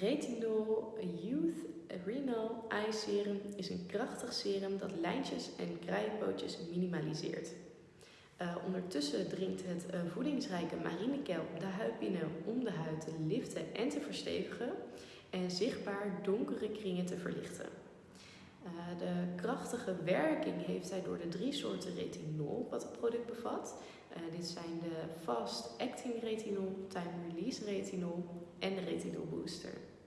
Retinol Youth Renal Eye Serum is een krachtig serum dat lijntjes en kraaienpootjes minimaliseert. Uh, ondertussen dringt het eh, voedingsrijke marinekelp de huid binnen om de huid te liften en te verstevigen en zichtbaar donkere kringen te verlichten. Uh, de krachtige werking heeft hij door de drie soorten retinol wat het product bevat. dit zijn de Fast Acting Retinol, Time Release Retinol en de Retinol Booster.